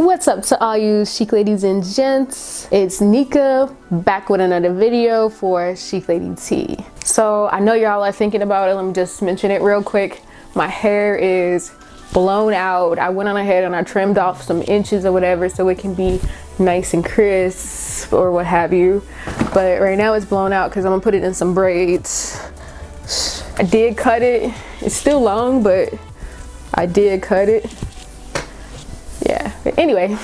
What's up to all you chic ladies and gents? It's Nika back with another video for Chic Lady Tea. So I know y'all are thinking about it. Let me just mention it real quick. My hair is blown out. I went on ahead and I trimmed off some inches or whatever so it can be nice and crisp or what have you. But right now it's blown out because I'm gonna put it in some braids. I did cut it. It's still long, but I did cut it anyway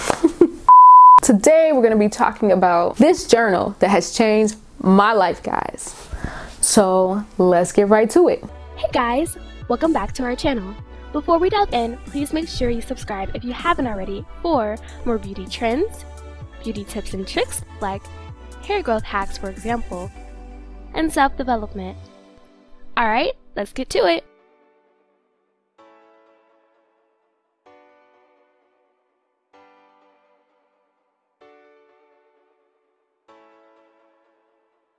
today we're to be talking about this journal that has changed my life guys. So let's get right to it. Hey guys. Welcome back to our channel. Before we dive in please make sure you subscribe if you haven't already for more beauty trends beauty tips and tricks like hair growth hacks for example and self-development. All right let's get to it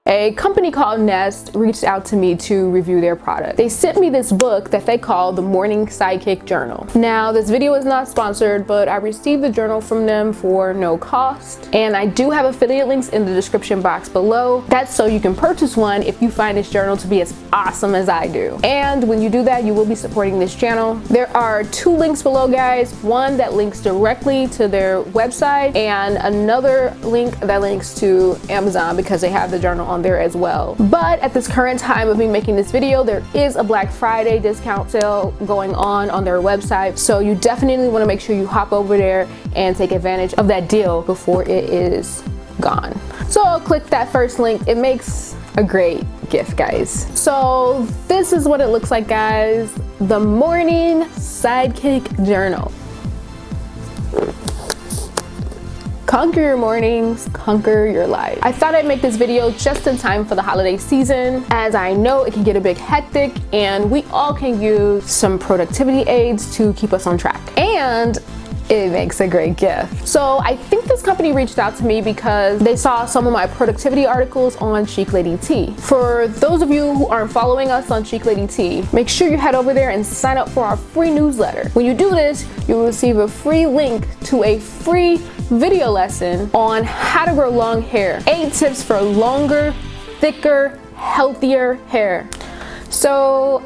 a company called Nest reached out to me to review their product. They sent me this book that they call the Morning Sidekick Journal. Now, this video is not sponsored, but I received the journal from them for no cost. And I do have affiliate links in the description box below. That's so you can purchase one if you find this journal to be as awesome as I do. And when you do that, you will be supporting this channel. There are two links below, guys. One that links directly to their website and another link that links to Amazon because they have the journal on on there as well. But at this current time of me making this video, there is a Black Friday discount sale going on on their website. So you definitely want to make sure you hop over there and take advantage of that deal before it is gone. So click that first link. It makes a great gift guys so this is what it looks like guys the morning sidekick journal Conquer your mornings, conquer your life. I thought I'd make this video just in time for the holiday season as I know it can get a bit hectic and we all can use some productivity aids to keep us on track. And it makes a great gift. So I think this company reached out to me because they saw some of my productivity articles on Chic Lady Tea. For those of you who aren't following us on Chic Lady Tea, make sure you head over there and sign up for our free newsletter. When you do this, you will receive a free link to a free video lesson on how to grow long hair. Eight tips for longer, thicker, healthier hair. So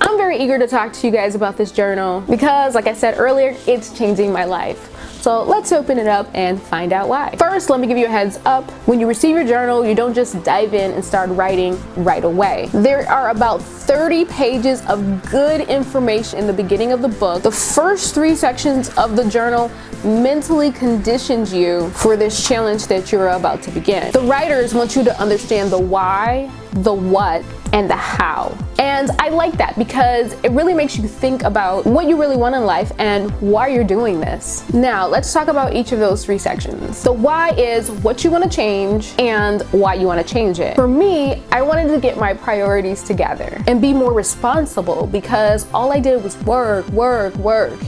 I'm very eager to talk to you guys about this journal because like I said earlier, it's changing my life. So let's open it up and find out why. First, let me give you a heads up. When you receive your journal, you don't just dive in and start writing right away. There are about 30 pages of good information in the beginning of the book. The first three sections of the journal mentally conditions you for this challenge that you're about to begin. The writers want you to understand the why, the what, and the how. And I like that because it really makes you think about what you really want in life and why you're doing this. Now, let's talk about each of those three sections. The why is what you want to change and why you want to change it. For me, I wanted to get my priorities together and be more responsible because all I did was work, work, work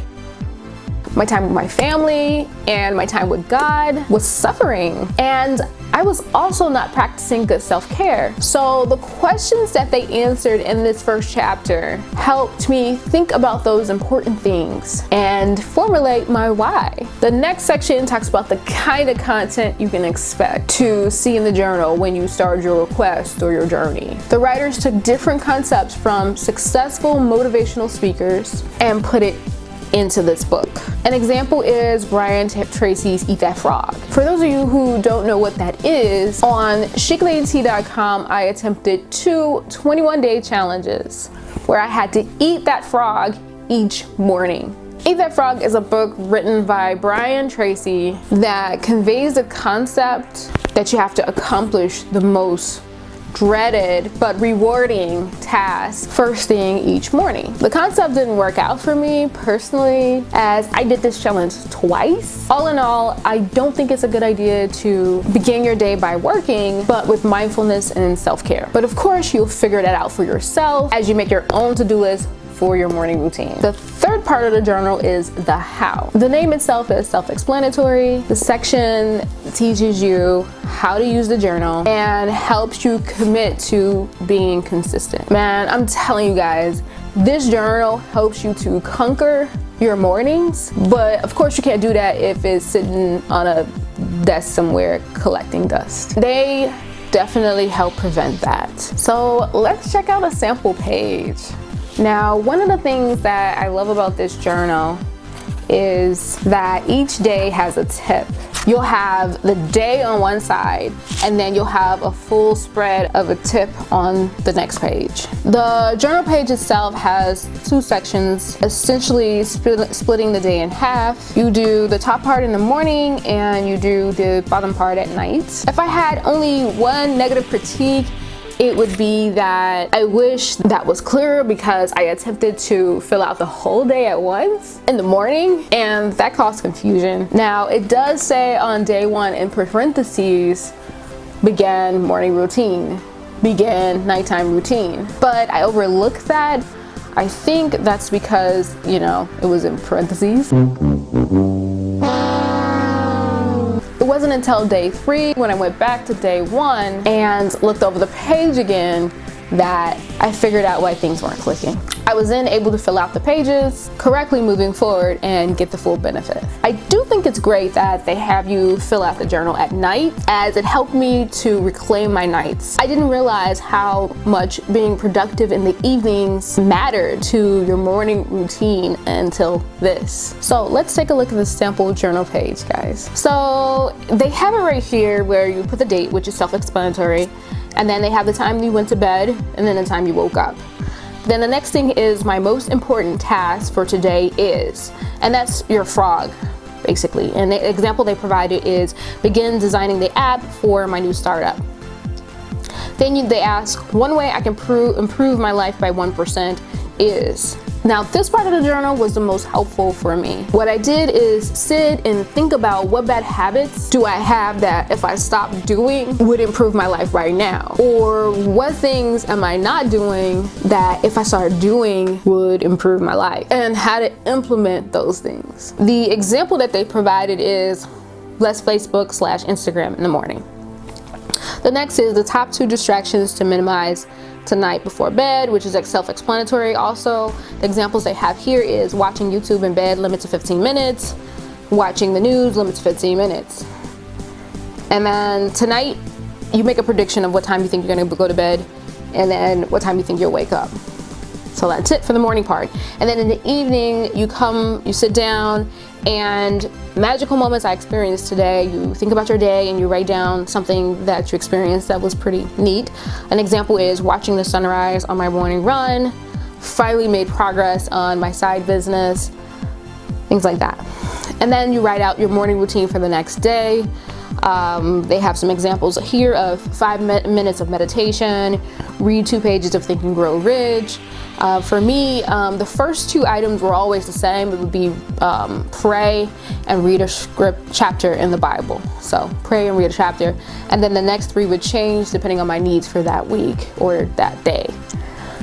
my time with my family and my time with God was suffering. And I was also not practicing good self-care. So the questions that they answered in this first chapter helped me think about those important things and formulate my why. The next section talks about the kind of content you can expect to see in the journal when you start your request or your journey. The writers took different concepts from successful motivational speakers and put it into this book. An example is Brian Tracy's Eat That Frog. For those of you who don't know what that is, on chicladytea.com I attempted two 21 day challenges where I had to eat that frog each morning. Eat That Frog is a book written by Brian Tracy that conveys the concept that you have to accomplish the most dreaded but rewarding task first thing each morning. The concept didn't work out for me personally as I did this challenge twice. All in all, I don't think it's a good idea to begin your day by working but with mindfulness and self-care. But of course, you'll figure that out for yourself as you make your own to-do list for your morning routine. The third part of the journal is the how. The name itself is self-explanatory. The section teaches you how to use the journal and helps you commit to being consistent. Man, I'm telling you guys, this journal helps you to conquer your mornings, but of course you can't do that if it's sitting on a desk somewhere collecting dust. They definitely help prevent that. So let's check out a sample page. Now, one of the things that I love about this journal is that each day has a tip. You'll have the day on one side and then you'll have a full spread of a tip on the next page. The journal page itself has two sections, essentially split, splitting the day in half. You do the top part in the morning and you do the bottom part at night. If I had only one negative critique, it would be that I wish that was clearer because I attempted to fill out the whole day at once in the morning and that caused confusion. Now it does say on day one in parentheses began morning routine, began nighttime routine, but I overlooked that. I think that's because, you know, it was in parentheses. Wasn't until day three when I went back to day one and looked over the page again that I figured out why things weren't clicking. I was then able to fill out the pages correctly moving forward and get the full benefit. I do think it's great that they have you fill out the journal at night as it helped me to reclaim my nights. I didn't realize how much being productive in the evenings mattered to your morning routine until this. So let's take a look at the sample journal page guys. So they have it right here where you put the date which is self-explanatory and then they have the time you went to bed and then the time you woke up. Then the next thing is my most important task for today is, and that's your frog basically. And the example they provided is begin designing the app for my new startup. Then they ask, one way I can improve my life by 1% is now this part of the journal was the most helpful for me. What I did is sit and think about what bad habits do I have that if I stop doing would improve my life right now? Or what things am I not doing that if I start doing would improve my life? And how to implement those things. The example that they provided is less Facebook slash Instagram in the morning. The next is the top two distractions to minimize tonight before bed, which is self-explanatory. Also, the examples they have here is watching YouTube in bed, limit to 15 minutes, watching the news, limit to 15 minutes. And then tonight, you make a prediction of what time you think you're gonna go to bed and then what time you think you'll wake up. So that's it for the morning part. And then in the evening, you come, you sit down and magical moments I experienced today, you think about your day and you write down something that you experienced that was pretty neat. An example is watching the sunrise on my morning run, finally made progress on my side business, things like that. And then you write out your morning routine for the next day. Um, they have some examples here of five minutes of meditation, read two pages of Think and Grow Rich, uh, for me, um, the first two items were always the same. It would be um, pray and read a script chapter in the Bible. So pray and read a chapter. And then the next three would change depending on my needs for that week or that day.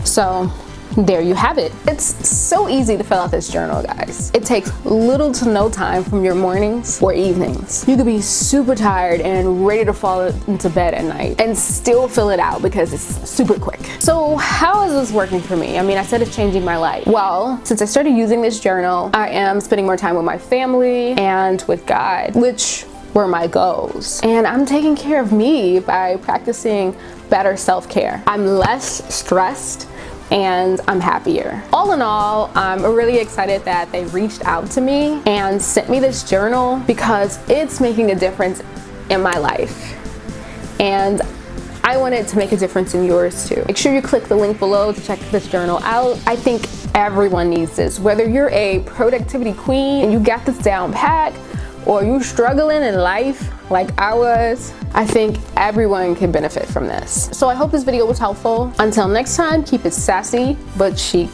So there you have it. It's so easy to fill out this journal, guys. It takes little to no time from your mornings or evenings. You could be super tired and ready to fall into bed at night and still fill it out because it's super quick. So how is this working for me? I mean, I said it's changing my life. Well, since I started using this journal, I am spending more time with my family and with God, which were my goals. And I'm taking care of me by practicing better self-care. I'm less stressed and I'm happier. All in all, I'm really excited that they reached out to me and sent me this journal because it's making a difference in my life. And I wanted to make a difference in yours too. Make sure you click the link below to check this journal out. I think everyone needs this. Whether you're a productivity queen and you got this down pat, or you struggling in life like I was, I think everyone can benefit from this. So I hope this video was helpful. Until next time, keep it sassy but chic.